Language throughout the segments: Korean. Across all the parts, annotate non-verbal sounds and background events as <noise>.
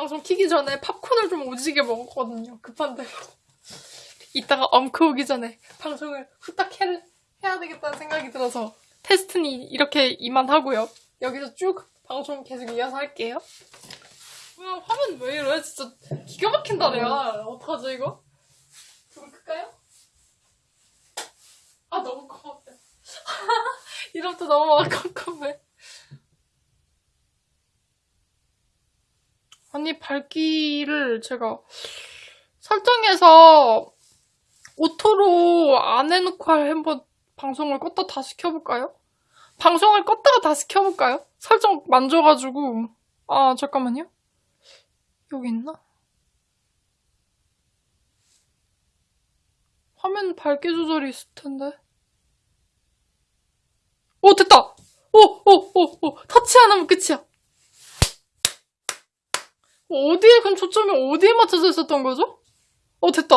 방송 키기 전에 팝콘을 좀 오지게 먹었거든요. 급한 대로. 이따가 엄크 오기 전에 방송을 후딱 해, 해야 되겠다는 생각이 들어서 테스트는 이렇게 이만하고요. 여기서 쭉 방송 계속 이어서 할게요. 뭐야 화면 왜 이래? 진짜 기가 막힌다 내가. 어떡하죠 이거? 불 끌까요? 아 너무 컴컴해. 이름부터 너무 컴컴해. 아니 밝기를 제가 설정해서 auto로 안 해놓고 한번 방송을 껐다 다시 켜볼까요? 방송을 껐다가 다시 켜볼까요? 설정 만져가지고 아 잠깐만요 여기 있나? 화면 밝기 조절이 있을 텐데 오 됐다! 오 오 오오 터치 안 하면 끝이야 어디에 그럼 초점이 어디에 맞춰져 있었던 거죠? 어 됐다.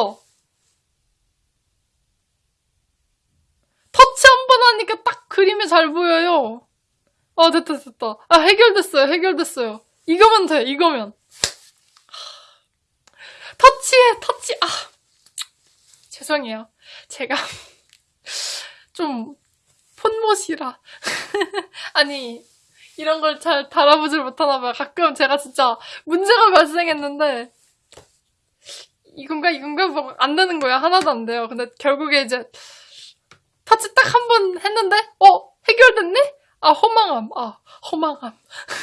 터치 한 번 하니까 딱 그림이 잘 보여요. 아 됐다 됐다. 아 해결됐어요 해결됐어요. 이거면 돼 이거면. 터치해 터치 아. 죄송해요. 제가 <laughs> 좀 폰못이라. <laughs> 아니 이런 걸 잘 달아보질 못하나 봐요. 가끔 제가 진짜 문제가 발생했는데 이건가 이건가 막안 되는 거야. 하나도 안 돼요. 근데 결국에 이제 터치 딱 한 번 했는데 어 해결됐네? 아 허망함. 아 허망함. <laughs>